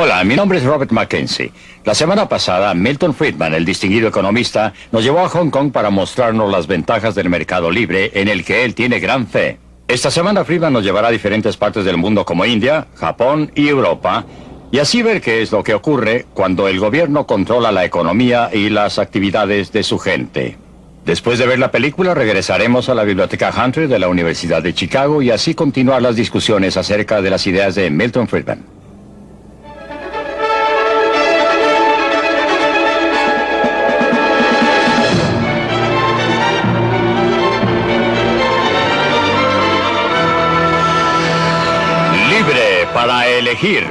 Hola, mi nombre es Robert Mackenzie. La semana pasada, Milton Friedman, el distinguido economista, nos llevó a Hong Kong para mostrarnos las ventajas del mercado libre en el que él tiene gran fe. Esta semana Friedman nos llevará a diferentes partes del mundo como India, Japón y Europa, y así ver qué es lo que ocurre cuando el gobierno controla la economía y las actividades de su gente. Después de ver la película, regresaremos a la Biblioteca Hunter de la Universidad de Chicago y así continuar las discusiones acerca de las ideas de Milton Friedman. Elegir.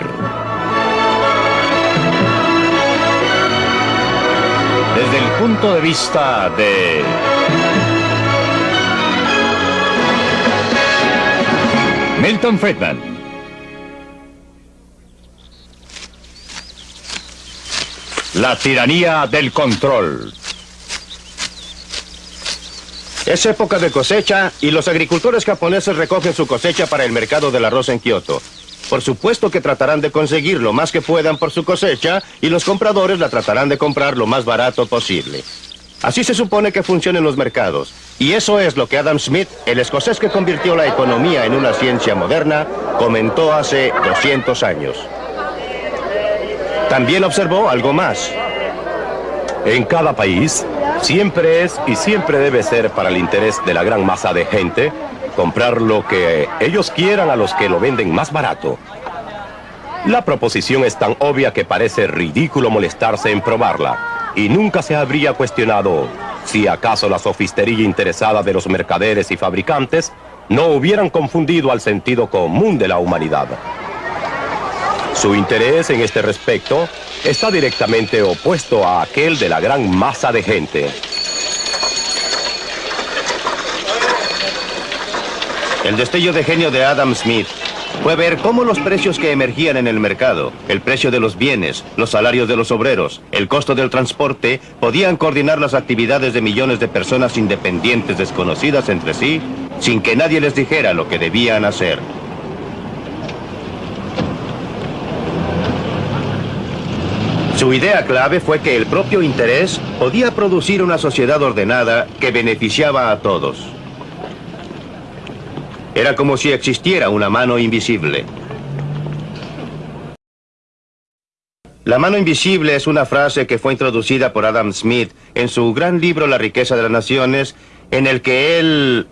Desde el punto de vista de... Milton Friedman. La tiranía del control. Es época de cosecha y los agricultores japoneses recogen su cosecha para el mercado del arroz en Kioto. Por supuesto que tratarán de conseguir lo más que puedan por su cosecha y los compradores la tratarán de comprar lo más barato posible. Así se supone que funcionan los mercados. Y eso es lo que Adam Smith, el escocés que convirtió la economía en una ciencia moderna, comentó hace 200 años. También observó algo más. En cada país, siempre es y siempre debe ser para el interés de la gran masa de gente comprar lo que ellos quieran a los que lo venden más barato. La proposición es tan obvia que parece ridículo molestarse en probarla, y nunca se habría cuestionado si acaso la sofistería interesada de los mercaderes y fabricantes no hubieran confundido al sentido común de la humanidad. Su interés en este respecto está directamente opuesto a aquel de la gran masa de gente. El destello de genio de Adam Smith fue ver cómo los precios que emergían en el mercado, el precio de los bienes, los salarios de los obreros, el costo del transporte, podían coordinar las actividades de millones de personas independientes desconocidas entre sí, sin que nadie les dijera lo que debían hacer. Su idea clave fue que el propio interés podía producir una sociedad ordenada que beneficiaba a todos. Era como si existiera una mano invisible. La mano invisible es una frase que fue introducida por Adam Smith en su gran libro La riqueza de las naciones, en el que él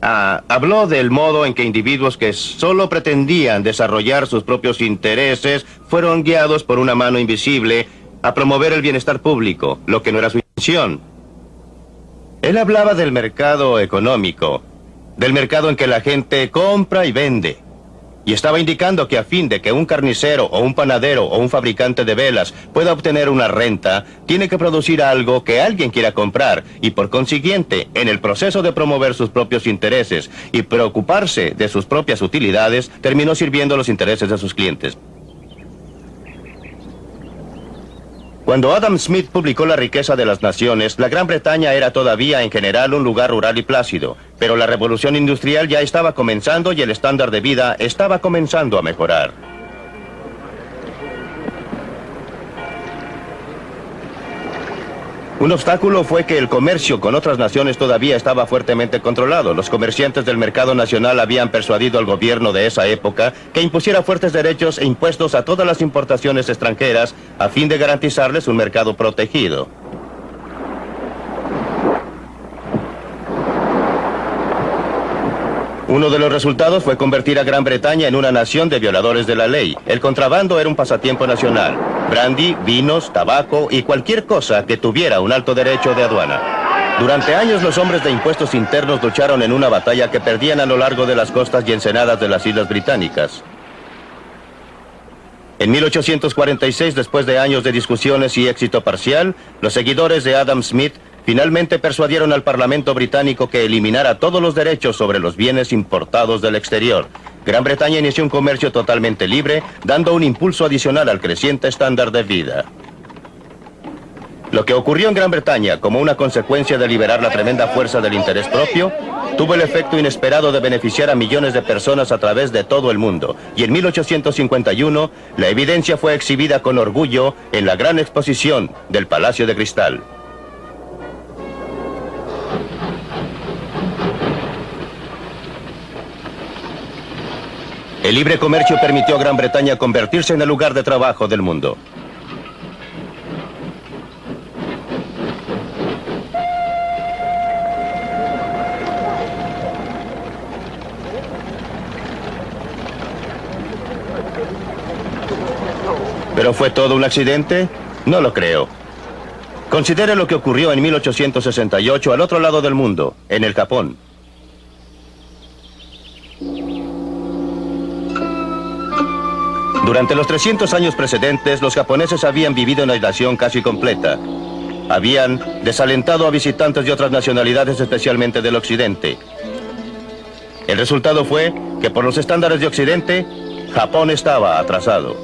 ah, habló del modo en que individuos que solo pretendían desarrollar sus propios intereses fueron guiados por una mano invisible a promover el bienestar público, lo que no era su intención. Él hablaba del mercado económico, del mercado en que la gente compra y vende. Y estaba indicando que a fin de que un carnicero o un panadero o un fabricante de velas pueda obtener una renta, tiene que producir algo que alguien quiera comprar y por consiguiente, en el proceso de promover sus propios intereses y preocuparse de sus propias utilidades, terminó sirviendo los intereses de sus clientes. Cuando Adam Smith publicó La riqueza de las naciones, la Gran Bretaña era todavía en general un lugar rural y plácido, pero la revolución industrial ya estaba comenzando y el estándar de vida estaba comenzando a mejorar. Un obstáculo fue que el comercio con otras naciones todavía estaba fuertemente controlado. Los comerciantes del mercado nacional habían persuadido al gobierno de esa época que impusiera fuertes derechos e impuestos a todas las importaciones extranjeras a fin de garantizarles un mercado protegido. Uno de los resultados fue convertir a Gran Bretaña en una nación de violadores de la ley. El contrabando era un pasatiempo nacional. Brandy, vinos, tabaco y cualquier cosa que tuviera un alto derecho de aduana. Durante años los hombres de impuestos internos lucharon en una batalla que perdían a lo largo de las costas y ensenadas de las Islas Británicas. En 1846, después de años de discusiones y éxito parcial, los seguidores de Adam Smith finalmente persuadieron al Parlamento británico que eliminara todos los derechos sobre los bienes importados del exterior. Gran Bretaña inició un comercio totalmente libre, dando un impulso adicional al creciente estándar de vida. Lo que ocurrió en Gran Bretaña como una consecuencia de liberar la tremenda fuerza del interés propio, tuvo el efecto inesperado de beneficiar a millones de personas a través de todo el mundo. Y en 1851, la evidencia fue exhibida con orgullo en la gran exposición del Palacio de Cristal. El libre comercio permitió a Gran Bretaña convertirse en el lugar de trabajo del mundo. ¿Pero fue todo un accidente? No lo creo. Considere lo que ocurrió en 1868 al otro lado del mundo, en el Japón. Durante los 300 años precedentes, los japoneses habían vivido en aislación casi completa. Habían desalentado a visitantes de otras nacionalidades, especialmente del occidente. El resultado fue que por los estándares de occidente, Japón estaba atrasado.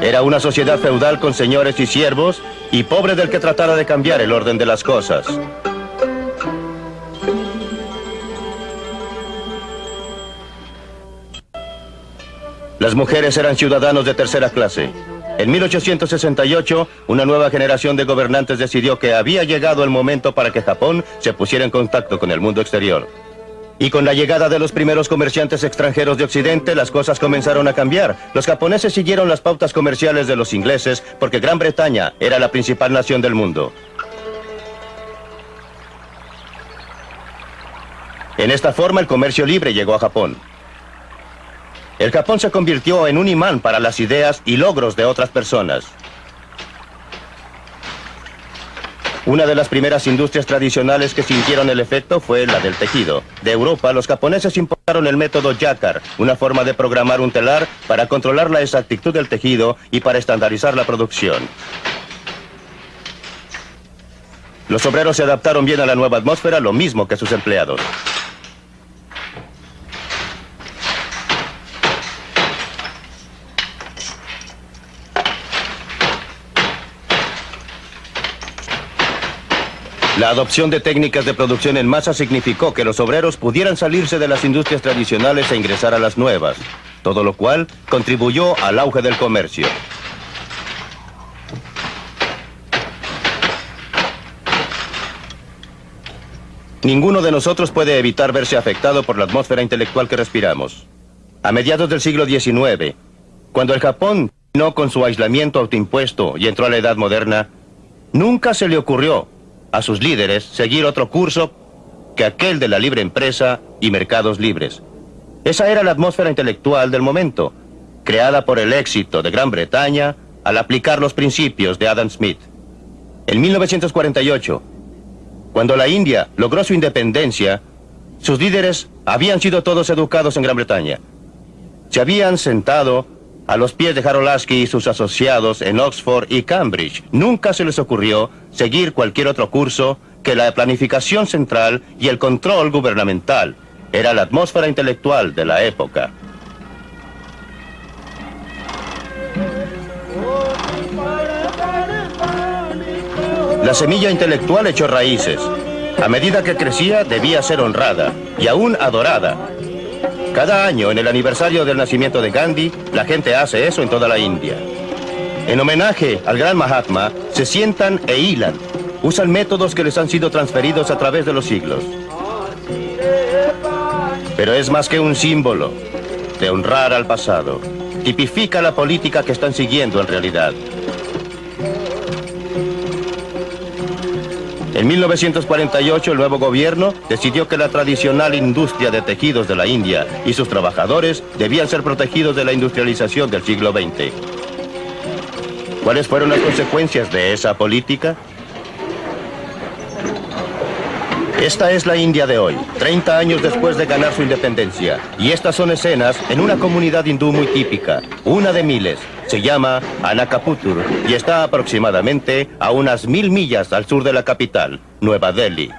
Era una sociedad feudal con señores y siervos y pobre del que tratara de cambiar el orden de las cosas. Las mujeres eran ciudadanos de tercera clase. En 1868, una nueva generación de gobernantes decidió que había llegado el momento para que Japón se pusiera en contacto con el mundo exterior. Y con la llegada de los primeros comerciantes extranjeros de Occidente, las cosas comenzaron a cambiar. Los japoneses siguieron las pautas comerciales de los ingleses porque Gran Bretaña era la principal nación del mundo. En esta forma, el comercio libre llegó a Japón. El Japón se convirtió en un imán para las ideas y logros de otras personas. Una de las primeras industrias tradicionales que sintieron el efecto fue la del tejido. De Europa, los japoneses importaron el método Yakar, una forma de programar un telar para controlar la exactitud del tejido y para estandarizar la producción. Los obreros se adaptaron bien a la nueva atmósfera, lo mismo que sus empleados. La adopción de técnicas de producción en masa significó que los obreros pudieran salirse de las industrias tradicionales e ingresar a las nuevas, todo lo cual contribuyó al auge del comercio. Ninguno de nosotros puede evitar verse afectado por la atmósfera intelectual que respiramos. A mediados del siglo XIX, cuando el Japón no con su aislamiento autoimpuesto y entró a la edad moderna, nunca se le ocurrió a sus líderes seguir otro curso que aquel de la libre empresa y mercados libres. Esa era la atmósfera intelectual del momento, creada por el éxito de Gran Bretaña al aplicar los principios de Adam Smith. En 1948, cuando la India logró su independencia, sus líderes habían sido todos educados en Gran Bretaña. Se habían sentado a los pies de Harold Lasky y sus asociados en Oxford y Cambridge. Nunca se les ocurrió seguir cualquier otro curso que la planificación central y el control gubernamental. Era la atmósfera intelectual de la época. La semilla intelectual echó raíces. A medida que crecía, debía ser honrada y aún adorada. Cada año, en el aniversario del nacimiento de Gandhi, la gente hace eso en toda la India. En homenaje al gran Mahatma, se sientan e hilan. Usan métodos que les han sido transferidos a través de los siglos. Pero es más que un símbolo de honrar al pasado. Tipifica la política que están siguiendo en realidad. En 1948 el nuevo gobierno decidió que la tradicional industria de tejidos de la India y sus trabajadores debían ser protegidos de la industrialización del siglo XX. ¿Cuáles fueron las consecuencias de esa política? Esta es la India de hoy, 30 años después de ganar su independencia. Y estas son escenas en una comunidad hindú muy típica, una de miles. Se llama Anakaputur y está aproximadamente a unas mil millas al sur de la capital, Nueva Delhi.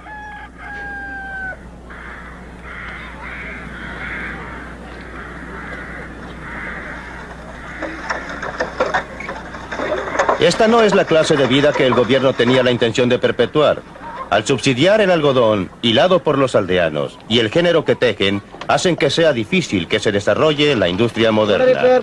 Esta no es la clase de vida que el gobierno tenía la intención de perpetuar. Al subsidiar el algodón, hilado por los aldeanos, y el género que tejen, hacen que sea difícil que se desarrolle la industria moderna.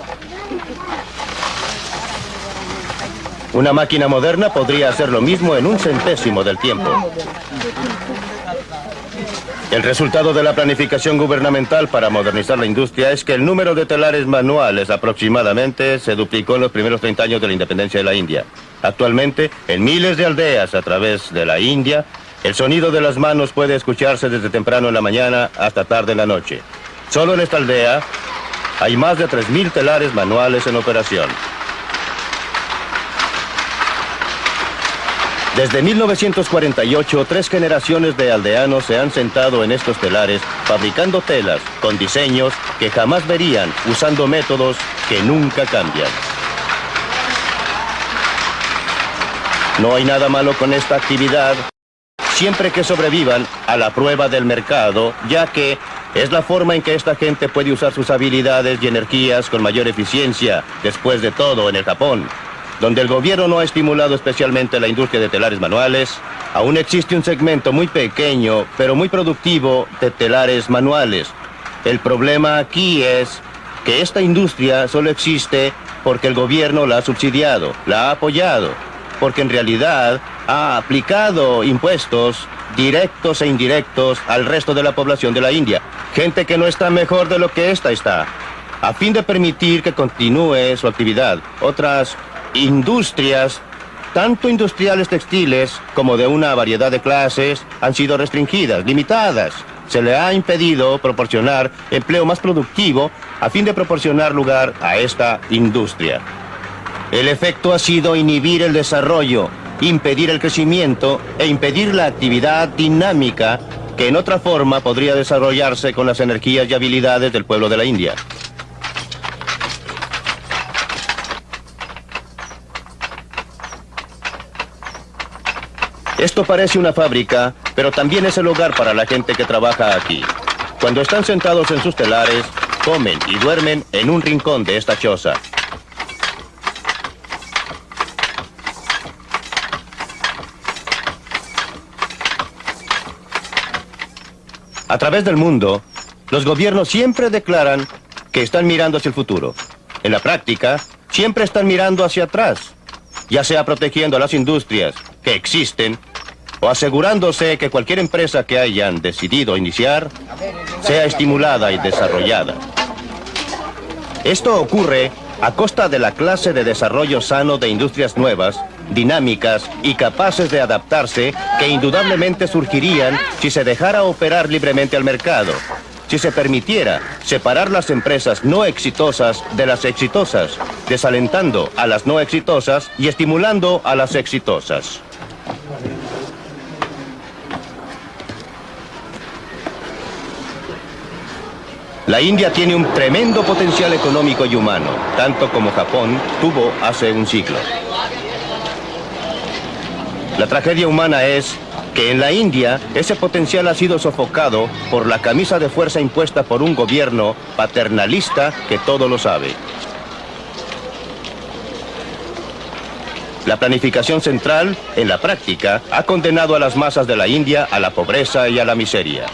Una máquina moderna podría hacer lo mismo en un centésimo del tiempo. El resultado de la planificación gubernamental para modernizar la industria es que el número de telares manuales aproximadamente se duplicó en los primeros 30 años de la independencia de la India. Actualmente, en miles de aldeas a través de la India, el sonido de las manos puede escucharse desde temprano en la mañana hasta tarde en la noche. Solo en esta aldea hay más de 3.000 telares manuales en operación. Desde 1948, tres generaciones de aldeanos se han sentado en estos telares fabricando telas con diseños que jamás verían usando métodos que nunca cambian. No hay nada malo con esta actividad siempre que sobrevivan a la prueba del mercado, ya que es la forma en que esta gente puede usar sus habilidades y energías con mayor eficiencia, después de todo, en el Japón donde el gobierno no ha estimulado especialmente la industria de telares manuales, aún existe un segmento muy pequeño, pero muy productivo de telares manuales. El problema aquí es que esta industria solo existe porque el gobierno la ha subsidiado, la ha apoyado, porque en realidad ha aplicado impuestos directos e indirectos al resto de la población de la India. Gente que no está mejor de lo que esta está, a fin de permitir que continúe su actividad. Otras industrias, tanto industriales textiles como de una variedad de clases, han sido restringidas, limitadas. Se le ha impedido proporcionar empleo más productivo a fin de proporcionar lugar a esta industria. El efecto ha sido inhibir el desarrollo, impedir el crecimiento e impedir la actividad dinámica que en otra forma podría desarrollarse con las energías y habilidades del pueblo de la India. Esto parece una fábrica, pero también es el hogar para la gente que trabaja aquí. Cuando están sentados en sus telares, comen y duermen en un rincón de esta choza. A través del mundo, los gobiernos siempre declaran que están mirando hacia el futuro. En la práctica, siempre están mirando hacia atrás, ya sea protegiendo a las industrias que existen o asegurándose que cualquier empresa que hayan decidido iniciar sea estimulada y desarrollada. Esto ocurre a costa de la clase de desarrollo sano de industrias nuevas, dinámicas y capaces de adaptarse que indudablemente surgirían si se dejara operar libremente al mercado, si se permitiera separar las empresas no exitosas de las exitosas, desalentando a las no exitosas y estimulando a las exitosas. La India tiene un tremendo potencial económico y humano, tanto como Japón tuvo hace un siglo. La tragedia humana es que en la India ese potencial ha sido sofocado por la camisa de fuerza impuesta por un gobierno paternalista que todo lo sabe. La planificación central, en la práctica, ha condenado a las masas de la India a la pobreza y a la miseria.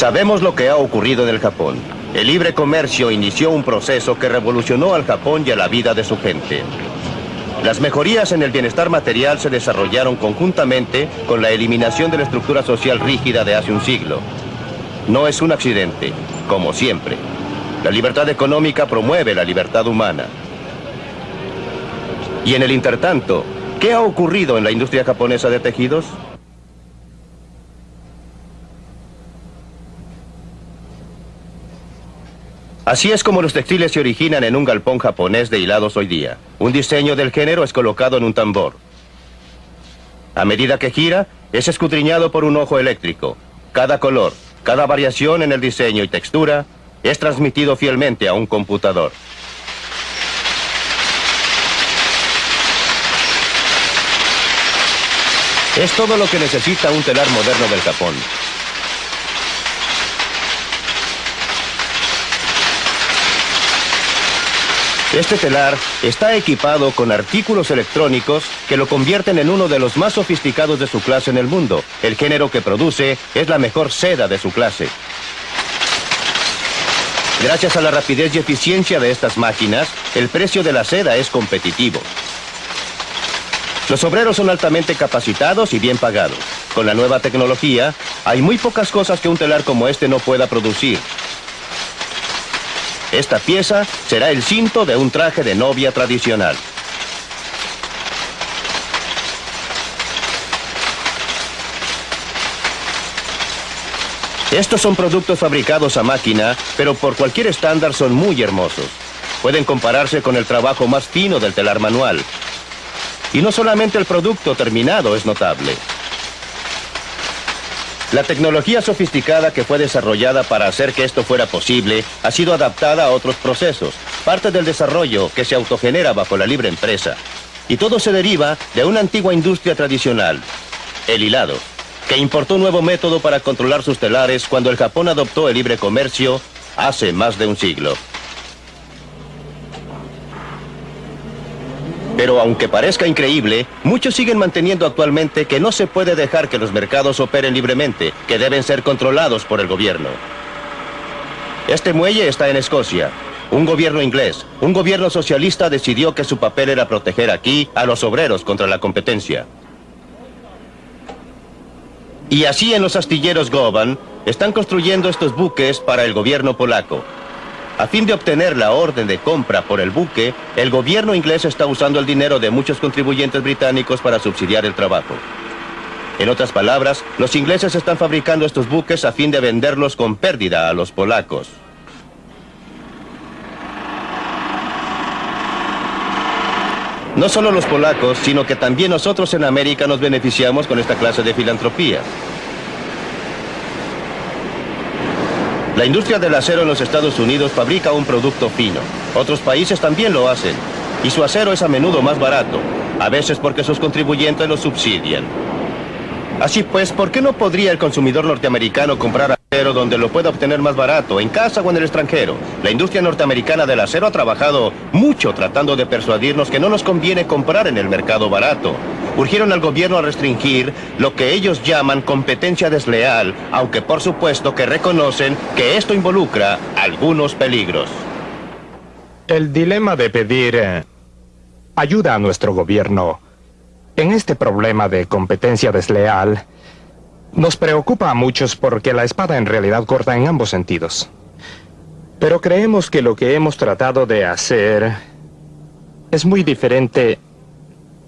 Sabemos lo que ha ocurrido en el Japón. El libre comercio inició un proceso que revolucionó al Japón y a la vida de su gente. Las mejorías en el bienestar material se desarrollaron conjuntamente con la eliminación de la estructura social rígida de hace un siglo. No es un accidente, como siempre. La libertad económica promueve la libertad humana. Y en el intertanto, ¿qué ha ocurrido en la industria japonesa de tejidos? Así es como los textiles se originan en un galpón japonés de hilados hoy día. Un diseño del género es colocado en un tambor. A medida que gira, es escudriñado por un ojo eléctrico. Cada color, cada variación en el diseño y textura es transmitido fielmente a un computador. Es todo lo que necesita un telar moderno del Japón. Este telar está equipado con artículos electrónicos que lo convierten en uno de los más sofisticados de su clase en el mundo. El género que produce es la mejor seda de su clase. Gracias a la rapidez y eficiencia de estas máquinas, el precio de la seda es competitivo. Los obreros son altamente capacitados y bien pagados. Con la nueva tecnología, hay muy pocas cosas que un telar como este no pueda producir. Esta pieza será el cinto de un traje de novia tradicional. Estos son productos fabricados a máquina, pero por cualquier estándar son muy hermosos. Pueden compararse con el trabajo más fino del telar manual. Y no solamente el producto terminado es notable. La tecnología sofisticada que fue desarrollada para hacer que esto fuera posible ha sido adaptada a otros procesos, parte del desarrollo que se autogenera bajo la libre empresa. Y todo se deriva de una antigua industria tradicional, el hilado, que importó un nuevo método para controlar sus telares cuando el Japón adoptó el libre comercio hace más de un siglo. Pero aunque parezca increíble, muchos siguen manteniendo actualmente que no se puede dejar que los mercados operen libremente, que deben ser controlados por el gobierno. Este muelle está en Escocia. Un gobierno inglés, un gobierno socialista decidió que su papel era proteger aquí a los obreros contra la competencia. Y así en los astilleros Goban están construyendo estos buques para el gobierno polaco. A fin de obtener la orden de compra por el buque, el gobierno inglés está usando el dinero de muchos contribuyentes británicos para subsidiar el trabajo. En otras palabras, los ingleses están fabricando estos buques a fin de venderlos con pérdida a los polacos. No solo los polacos, sino que también nosotros en América nos beneficiamos con esta clase de filantropía. La industria del acero en los Estados Unidos fabrica un producto fino. Otros países también lo hacen. Y su acero es a menudo más barato, a veces porque sus contribuyentes lo subsidian. Así pues, ¿por qué no podría el consumidor norteamericano comprar acero donde lo pueda obtener más barato, en casa o en el extranjero? La industria norteamericana del acero ha trabajado mucho tratando de persuadirnos que no nos conviene comprar en el mercado barato urgieron al gobierno a restringir lo que ellos llaman competencia desleal, aunque por supuesto que reconocen que esto involucra algunos peligros. El dilema de pedir eh, ayuda a nuestro gobierno en este problema de competencia desleal nos preocupa a muchos porque la espada en realidad corta en ambos sentidos. Pero creemos que lo que hemos tratado de hacer es muy diferente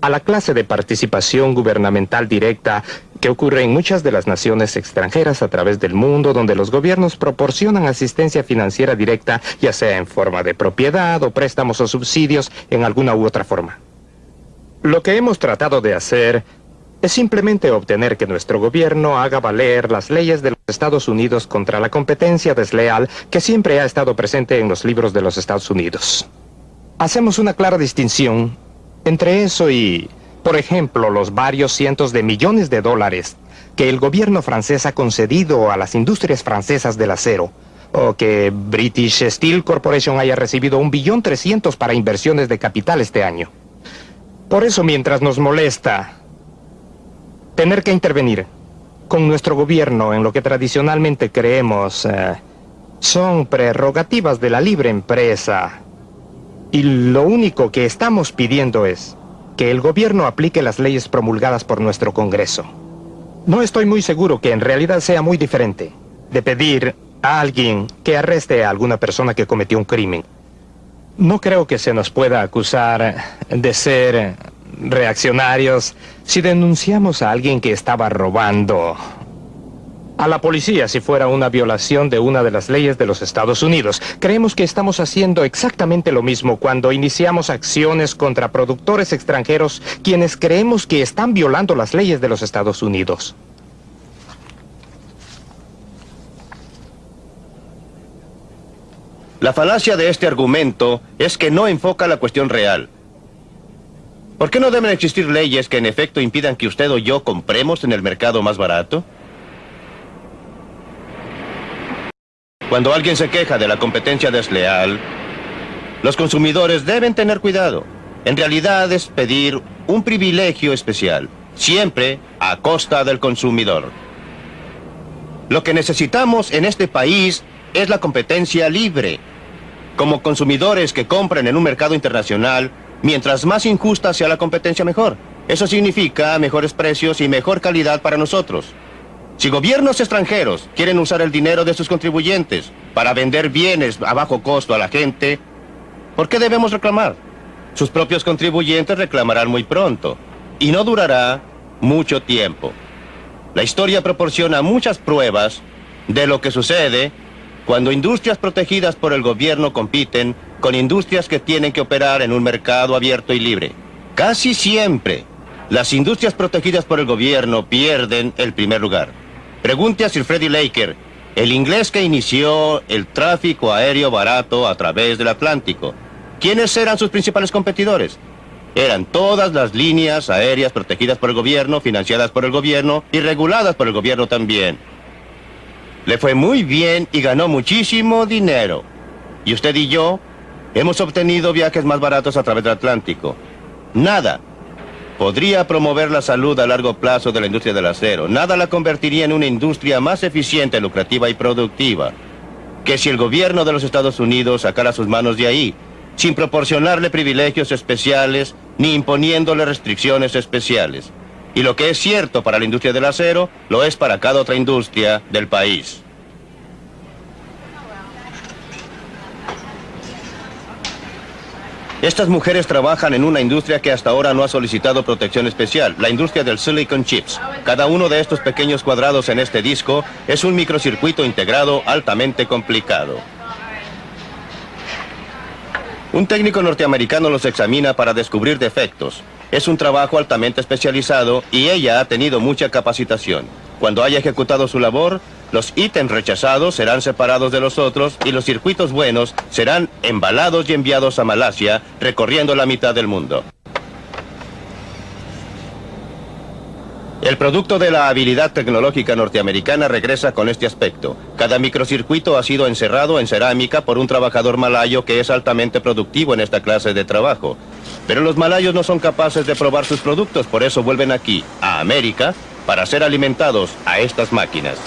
a la clase de participación gubernamental directa que ocurre en muchas de las naciones extranjeras a través del mundo, donde los gobiernos proporcionan asistencia financiera directa, ya sea en forma de propiedad o préstamos o subsidios en alguna u otra forma. Lo que hemos tratado de hacer es simplemente obtener que nuestro gobierno haga valer las leyes de los Estados Unidos contra la competencia desleal que siempre ha estado presente en los libros de los Estados Unidos. Hacemos una clara distinción entre eso y, por ejemplo, los varios cientos de millones de dólares que el gobierno francés ha concedido a las industrias francesas del acero, o que British Steel Corporation haya recibido un billón trescientos para inversiones de capital este año. Por eso, mientras nos molesta tener que intervenir con nuestro gobierno en lo que tradicionalmente creemos eh, son prerrogativas de la libre empresa, y lo único que estamos pidiendo es que el gobierno aplique las leyes promulgadas por nuestro Congreso. No estoy muy seguro que en realidad sea muy diferente de pedir a alguien que arreste a alguna persona que cometió un crimen. No creo que se nos pueda acusar de ser reaccionarios si denunciamos a alguien que estaba robando a la policía si fuera una violación de una de las leyes de los Estados Unidos. Creemos que estamos haciendo exactamente lo mismo cuando iniciamos acciones contra productores extranjeros quienes creemos que están violando las leyes de los Estados Unidos. La falacia de este argumento es que no enfoca la cuestión real. ¿Por qué no deben existir leyes que en efecto impidan que usted o yo compremos en el mercado más barato? Cuando alguien se queja de la competencia desleal, los consumidores deben tener cuidado. En realidad es pedir un privilegio especial, siempre a costa del consumidor. Lo que necesitamos en este país es la competencia libre. Como consumidores que compran en un mercado internacional, mientras más injusta sea la competencia, mejor. Eso significa mejores precios y mejor calidad para nosotros. Si gobiernos extranjeros quieren usar el dinero de sus contribuyentes para vender bienes a bajo costo a la gente, ¿por qué debemos reclamar? Sus propios contribuyentes reclamarán muy pronto, y no durará mucho tiempo. La historia proporciona muchas pruebas de lo que sucede cuando industrias protegidas por el gobierno compiten con industrias que tienen que operar en un mercado abierto y libre. Casi siempre, las industrias protegidas por el gobierno pierden el primer lugar. Pregunte a Sir Freddie Laker, el inglés que inició el tráfico aéreo barato a través del Atlántico. ¿Quiénes eran sus principales competidores? Eran todas las líneas aéreas protegidas por el gobierno, financiadas por el gobierno y reguladas por el gobierno también. Le fue muy bien y ganó muchísimo dinero. Y usted y yo hemos obtenido viajes más baratos a través del Atlántico. Nada podría promover la salud a largo plazo de la industria del acero. Nada la convertiría en una industria más eficiente, lucrativa y productiva que si el gobierno de los Estados Unidos sacara sus manos de ahí, sin proporcionarle privilegios especiales ni imponiéndole restricciones especiales. Y lo que es cierto para la industria del acero, lo es para cada otra industria del país. Estas mujeres trabajan en una industria que hasta ahora no ha solicitado protección especial, la industria del silicon chips. Cada uno de estos pequeños cuadrados en este disco es un microcircuito integrado altamente complicado. Un técnico norteamericano los examina para descubrir defectos. Es un trabajo altamente especializado y ella ha tenido mucha capacitación. Cuando haya ejecutado su labor, los ítems rechazados serán separados de los otros y los circuitos buenos serán embalados y enviados a Malasia, recorriendo la mitad del mundo. El producto de la habilidad tecnológica norteamericana regresa con este aspecto. Cada microcircuito ha sido encerrado en cerámica por un trabajador malayo que es altamente productivo en esta clase de trabajo. Pero los malayos no son capaces de probar sus productos, por eso vuelven aquí, a América, para ser alimentados a estas máquinas.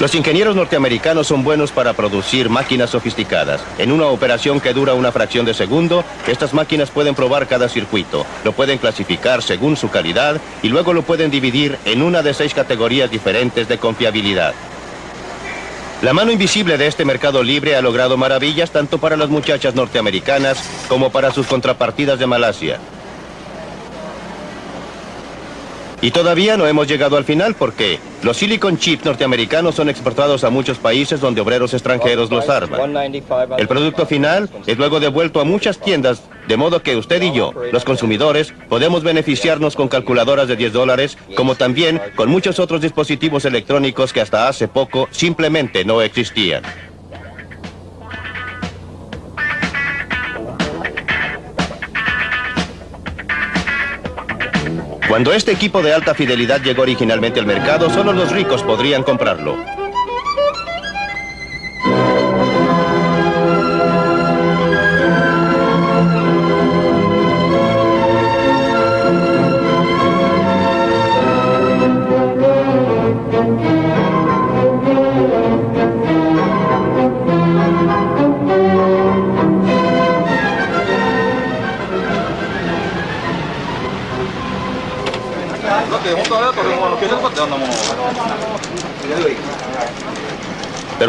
Los ingenieros norteamericanos son buenos para producir máquinas sofisticadas. En una operación que dura una fracción de segundo, estas máquinas pueden probar cada circuito, lo pueden clasificar según su calidad y luego lo pueden dividir en una de seis categorías diferentes de confiabilidad. La mano invisible de este mercado libre ha logrado maravillas tanto para las muchachas norteamericanas como para sus contrapartidas de Malasia. Y todavía no hemos llegado al final porque los silicon chips norteamericanos son exportados a muchos países donde obreros extranjeros los arman. El producto final es luego devuelto a muchas tiendas, de modo que usted y yo, los consumidores, podemos beneficiarnos con calculadoras de 10 dólares, como también con muchos otros dispositivos electrónicos que hasta hace poco simplemente no existían. Cuando este equipo de alta fidelidad llegó originalmente al mercado, solo los ricos podrían comprarlo.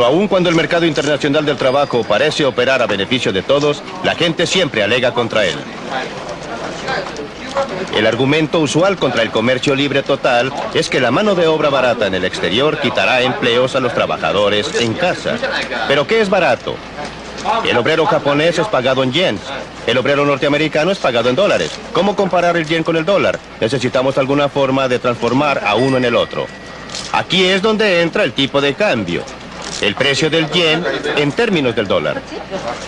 Aun cuando el mercado internacional del trabajo parece operar a beneficio de todos, la gente siempre alega contra él. El argumento usual contra el comercio libre total es que la mano de obra barata en el exterior quitará empleos a los trabajadores en casa. ¿Pero qué es barato? El obrero japonés es pagado en yens. El obrero norteamericano es pagado en dólares. ¿Cómo comparar el yen con el dólar? Necesitamos alguna forma de transformar a uno en el otro. Aquí es donde entra el tipo de cambio. El precio del yen en términos del dólar.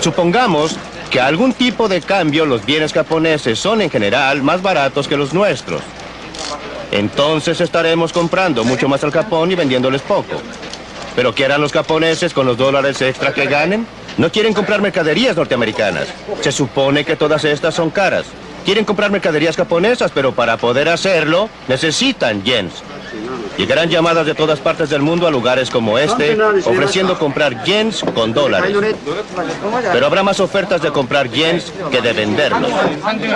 Supongamos que algún tipo de cambio los bienes japoneses son en general más baratos que los nuestros. Entonces estaremos comprando mucho más al Japón y vendiéndoles poco. ¿Pero qué harán los japoneses con los dólares extra que ganen? No quieren comprar mercaderías norteamericanas. Se supone que todas estas son caras. Quieren comprar mercaderías japonesas, pero para poder hacerlo necesitan yens. Llegarán llamadas de todas partes del mundo a lugares como este, ofreciendo comprar yens con dólares. Pero habrá más ofertas de comprar yens que de venderlos.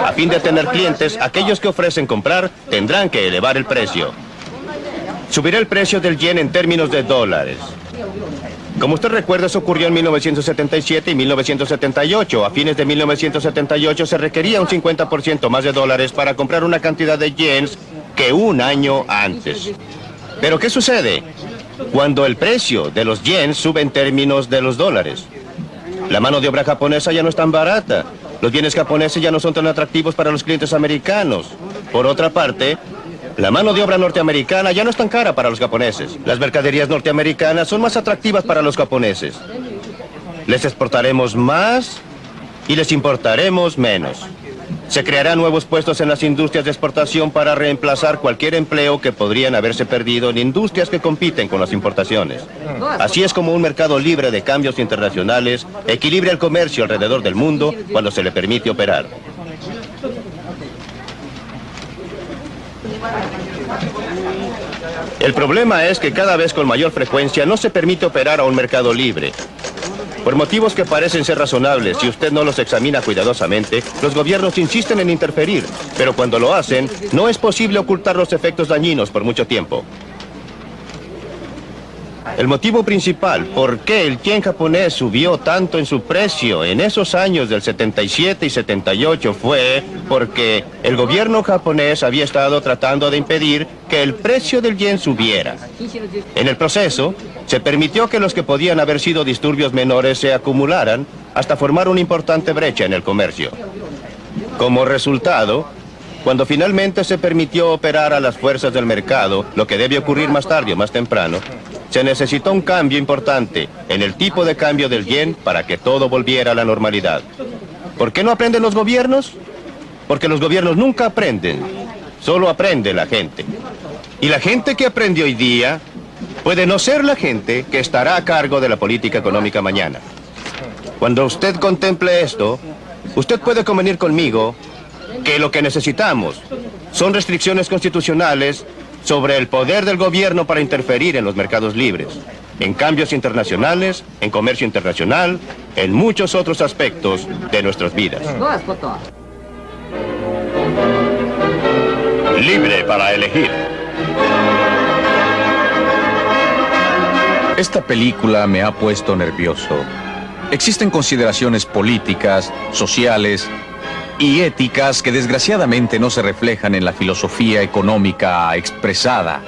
A fin de tener clientes, aquellos que ofrecen comprar tendrán que elevar el precio. Subirá el precio del yen en términos de dólares. Como usted recuerda, eso ocurrió en 1977 y 1978. A fines de 1978 se requería un 50% más de dólares para comprar una cantidad de yens que un año antes. Pero ¿qué sucede? Cuando el precio de los yens sube en términos de los dólares. La mano de obra japonesa ya no es tan barata. Los bienes japoneses ya no son tan atractivos para los clientes americanos. Por otra parte, la mano de obra norteamericana ya no es tan cara para los japoneses. Las mercaderías norteamericanas son más atractivas para los japoneses. Les exportaremos más y les importaremos menos. Se crearán nuevos puestos en las industrias de exportación para reemplazar cualquier empleo que podrían haberse perdido en industrias que compiten con las importaciones. Así es como un mercado libre de cambios internacionales equilibra el comercio alrededor del mundo cuando se le permite operar. El problema es que cada vez con mayor frecuencia no se permite operar a un mercado libre. Por motivos que parecen ser razonables, si usted no los examina cuidadosamente, los gobiernos insisten en interferir, pero cuando lo hacen, no es posible ocultar los efectos dañinos por mucho tiempo. El motivo principal por qué el yen japonés subió tanto en su precio en esos años del 77 y 78 fue porque el gobierno japonés había estado tratando de impedir que el precio del yen subiera. En el proceso, se permitió que los que podían haber sido disturbios menores se acumularan hasta formar una importante brecha en el comercio. Como resultado, cuando finalmente se permitió operar a las fuerzas del mercado, lo que debe ocurrir más tarde o más temprano, se necesitó un cambio importante en el tipo de cambio del yen para que todo volviera a la normalidad. ¿Por qué no aprenden los gobiernos? Porque los gobiernos nunca aprenden, solo aprende la gente. Y la gente que aprende hoy día puede no ser la gente que estará a cargo de la política económica mañana. Cuando usted contemple esto, usted puede convenir conmigo que lo que necesitamos son restricciones constitucionales sobre el poder del gobierno para interferir en los mercados libres, en cambios internacionales, en comercio internacional, en muchos otros aspectos de nuestras vidas. Libre para elegir. Esta película me ha puesto nervioso. Existen consideraciones políticas, sociales y éticas que desgraciadamente no se reflejan en la filosofía económica expresada.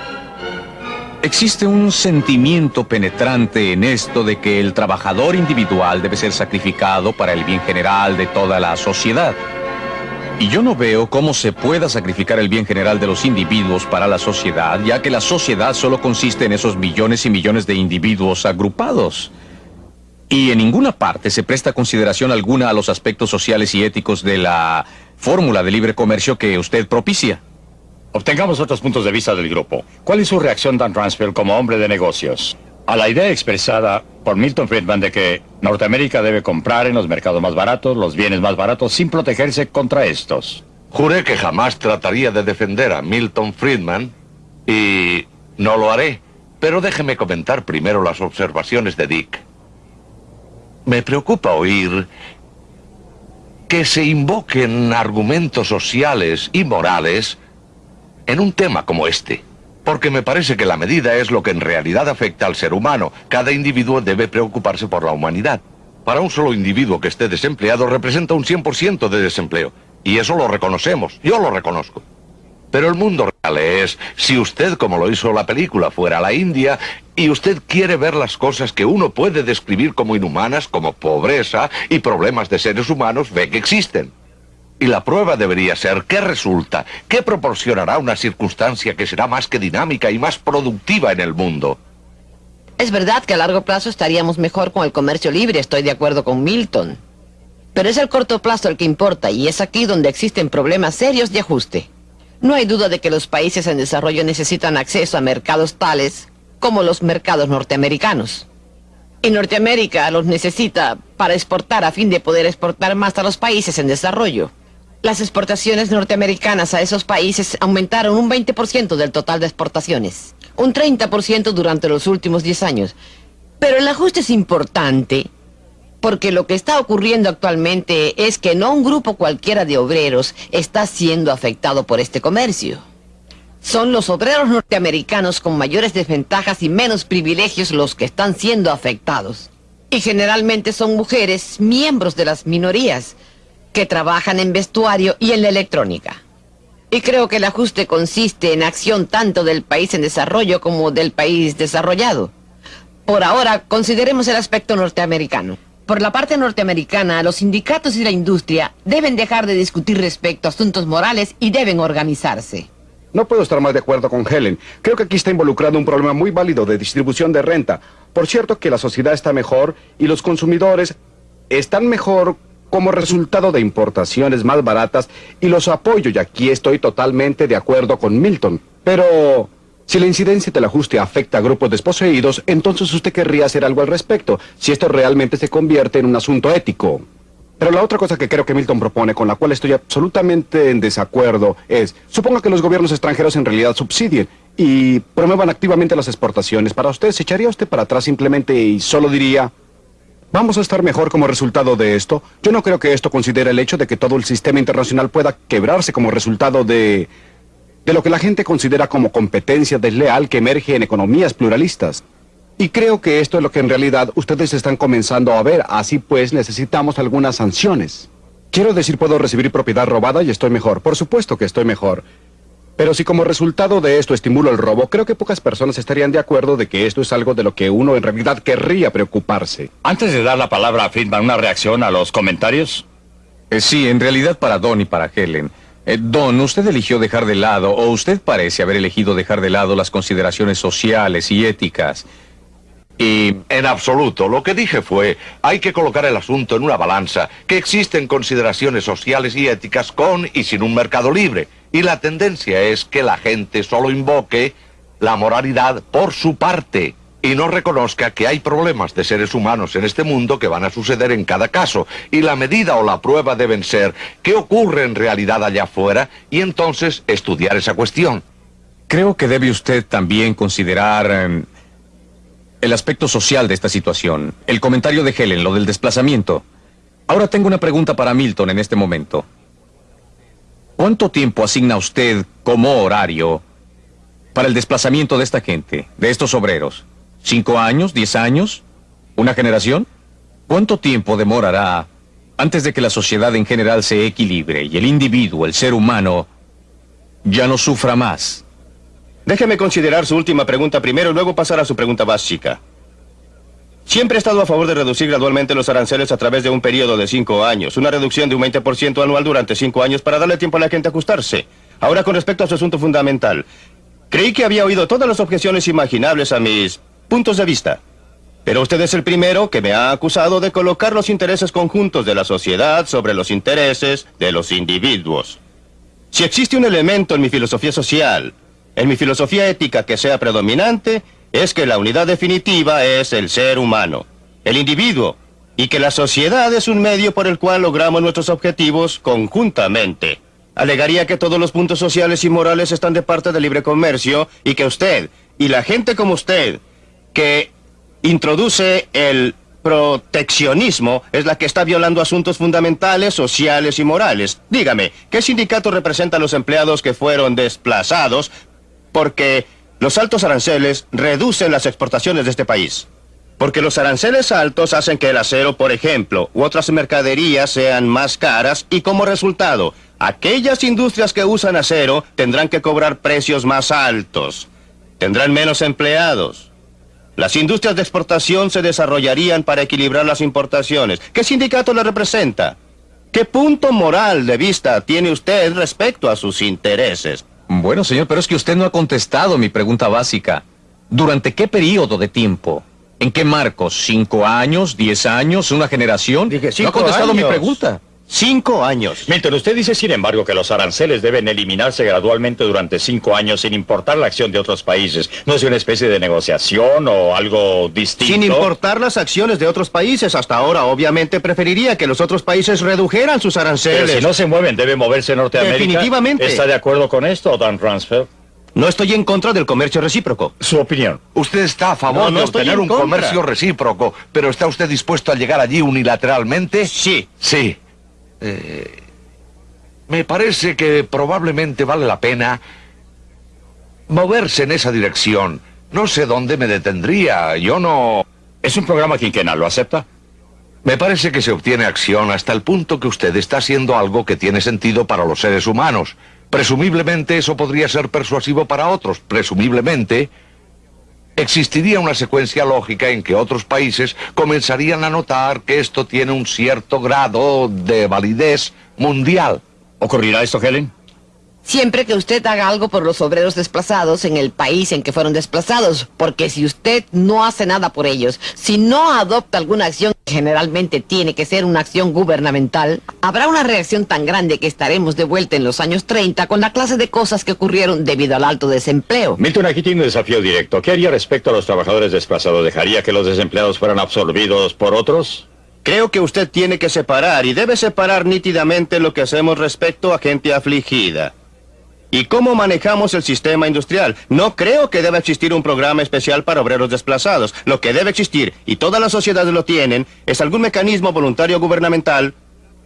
Existe un sentimiento penetrante en esto de que el trabajador individual debe ser sacrificado para el bien general de toda la sociedad. Y yo no veo cómo se pueda sacrificar el bien general de los individuos para la sociedad, ya que la sociedad solo consiste en esos millones y millones de individuos agrupados. Y en ninguna parte se presta consideración alguna a los aspectos sociales y éticos de la fórmula de libre comercio que usted propicia. Obtengamos otros puntos de vista del grupo. ¿Cuál es su reacción, Dan Ransfield, como hombre de negocios? A la idea expresada por Milton Friedman de que Norteamérica debe comprar en los mercados más baratos los bienes más baratos sin protegerse contra estos. Juré que jamás trataría de defender a Milton Friedman y no lo haré. Pero déjeme comentar primero las observaciones de Dick. Me preocupa oír que se invoquen argumentos sociales y morales en un tema como este. Porque me parece que la medida es lo que en realidad afecta al ser humano. Cada individuo debe preocuparse por la humanidad. Para un solo individuo que esté desempleado representa un 100% de desempleo. y eso lo reconocemos, yo lo reconozco. Pero el mundo real es, si usted, como lo hizo la película, fuera a la India y usted quiere ver las cosas que uno puede describir como inhumanas, como pobreza y problemas de seres humanos, ve que existen. Y la prueba debería ser qué resulta, qué proporcionará una circunstancia que será más que dinámica y más productiva en el mundo. Es verdad que a largo plazo estaríamos mejor con el comercio libre, estoy de acuerdo con Milton. Pero es el corto plazo el que importa y es aquí donde existen problemas serios de ajuste. No hay duda de que los países en desarrollo necesitan acceso a mercados tales como los mercados norteamericanos. Y Norteamérica los necesita para exportar a fin de poder exportar más a los países en desarrollo. Las exportaciones norteamericanas a esos países aumentaron un 20% del total de exportaciones. Un 30% durante los últimos 10 años. Pero el ajuste es importante porque lo que está ocurriendo actualmente es que no un grupo cualquiera de obreros está siendo afectado por este comercio. Son los obreros norteamericanos con mayores desventajas y menos privilegios los que están siendo afectados. Y generalmente son mujeres, miembros de las minorías, que trabajan en vestuario y en la electrónica. Y creo que el ajuste consiste en acción tanto del país en desarrollo como del país desarrollado. Por ahora, consideremos el aspecto norteamericano. Por la parte norteamericana, los sindicatos y la industria deben dejar de discutir respecto a asuntos morales y deben organizarse. No puedo estar más de acuerdo con Helen. Creo que aquí está involucrado un problema muy válido de distribución de renta. Por cierto que la sociedad está mejor y los consumidores están mejor como resultado de importaciones más baratas y los apoyo y aquí estoy totalmente de acuerdo con Milton. Pero si la incidencia del ajuste afecta a grupos desposeídos, entonces usted querría hacer algo al respecto, si esto realmente se convierte en un asunto ético. Pero la otra cosa que creo que Milton propone, con la cual estoy absolutamente en desacuerdo, es, suponga que los gobiernos extranjeros en realidad subsidien y promuevan activamente las exportaciones. Para usted, ¿se echaría usted para atrás simplemente y solo diría, vamos a estar mejor como resultado de esto? Yo no creo que esto considere el hecho de que todo el sistema internacional pueda quebrarse como resultado de de lo que la gente considera como competencia desleal que emerge en economías pluralistas. Y creo que esto es lo que en realidad ustedes están comenzando a ver, así pues necesitamos algunas sanciones. Quiero decir, puedo recibir propiedad robada y estoy mejor, por supuesto que estoy mejor. Pero si como resultado de esto estimulo el robo, creo que pocas personas estarían de acuerdo de que esto es algo de lo que uno en realidad querría preocuparse. Antes de dar la palabra a Friedman, ¿una reacción a los comentarios? Eh, sí, en realidad para Don y para Helen. Eh, don, usted eligió dejar de lado, o usted parece haber elegido dejar de lado las consideraciones sociales y éticas. Y en absoluto, lo que dije fue, hay que colocar el asunto en una balanza, que existen consideraciones sociales y éticas con y sin un mercado libre. Y la tendencia es que la gente solo invoque la moralidad por su parte y no reconozca que hay problemas de seres humanos en este mundo que van a suceder en cada caso. Y la medida o la prueba deben ser qué ocurre en realidad allá afuera y entonces estudiar esa cuestión. Creo que debe usted también considerar em, el aspecto social de esta situación. El comentario de Helen, lo del desplazamiento. Ahora tengo una pregunta para Milton en este momento. ¿Cuánto tiempo asigna usted como horario para el desplazamiento de esta gente, de estos obreros? ¿Cinco años? ¿Diez años? ¿Una generación? ¿Cuánto tiempo demorará antes de que la sociedad en general se equilibre y el individuo, el ser humano, ya no sufra más? Déjeme considerar su última pregunta primero y luego pasar a su pregunta básica. Siempre he estado a favor de reducir gradualmente los aranceles a través de un periodo de cinco años, una reducción de un 20% anual durante cinco años para darle tiempo a la gente a ajustarse. Ahora, con respecto a su asunto fundamental, creí que había oído todas las objeciones imaginables a mis puntos de vista. Pero usted es el primero que me ha acusado de colocar los intereses conjuntos de la sociedad sobre los intereses de los individuos. Si existe un elemento en mi filosofía social, en mi filosofía ética que sea predominante, es que la unidad definitiva es el ser humano, el individuo, y que la sociedad es un medio por el cual logramos nuestros objetivos conjuntamente. Alegaría que todos los puntos sociales y morales están de parte del libre comercio y que usted y la gente como usted que introduce el proteccionismo es la que está violando asuntos fundamentales, sociales y morales. Dígame, ¿qué sindicato representa a los empleados que fueron desplazados porque los altos aranceles reducen las exportaciones de este país? Porque los aranceles altos hacen que el acero, por ejemplo, u otras mercaderías sean más caras y como resultado, aquellas industrias que usan acero tendrán que cobrar precios más altos. Tendrán menos empleados. Las industrias de exportación se desarrollarían para equilibrar las importaciones. ¿Qué sindicato le representa? ¿Qué punto moral de vista tiene usted respecto a sus intereses? Bueno, señor, pero es que usted no ha contestado mi pregunta básica. ¿Durante qué periodo de tiempo? ¿En qué marcos? ¿Cinco años? ¿Diez años? ¿Una generación? Dije no ha contestado mi pregunta. Cinco años. Milton, usted dice, sin embargo, que los aranceles deben eliminarse gradualmente durante cinco años sin importar la acción de otros países. ¿No es una especie de negociación o algo distinto? Sin importar las acciones de otros países, hasta ahora obviamente preferiría que los otros países redujeran sus Pero aranceles. si no se mueven, debe moverse Norteamérica. Definitivamente. ¿Está de acuerdo con esto, Dan Ransfeld? No estoy en contra del comercio recíproco. Su opinión. Usted está a favor No, no de obtener en un contra. comercio recíproco, pero ¿está usted dispuesto a llegar allí unilateralmente? Sí. Sí. Eh, me parece que probablemente vale la pena moverse en esa dirección. No sé dónde me detendría. Yo no... Es un programa quinquenal, ¿lo acepta? Me parece que se obtiene acción hasta el punto que usted está haciendo algo que tiene sentido para los seres humanos. Presumiblemente eso podría ser persuasivo para otros. Presumiblemente existiría una secuencia lógica en que otros países comenzarían a notar que esto tiene un cierto grado de validez mundial. ¿Ocurrirá esto, Helen? Siempre que usted haga algo por los obreros desplazados en el país en que fueron desplazados, porque si usted no hace nada por ellos, si no adopta alguna acción, que generalmente tiene que ser una acción gubernamental, habrá una reacción tan grande que estaremos de vuelta en los años 30 con la clase de cosas que ocurrieron debido al alto desempleo. Milton, aquí tiene un desafío directo. ¿Qué haría respecto a los trabajadores desplazados? ¿Dejaría que los desempleados fueran absorbidos por otros? Creo que usted tiene que separar y debe separar nítidamente lo que hacemos respecto a gente afligida. ¿Y cómo manejamos el sistema industrial? No creo que deba existir un programa especial para obreros desplazados. Lo que debe existir, y todas las sociedades lo tienen, es algún mecanismo voluntario gubernamental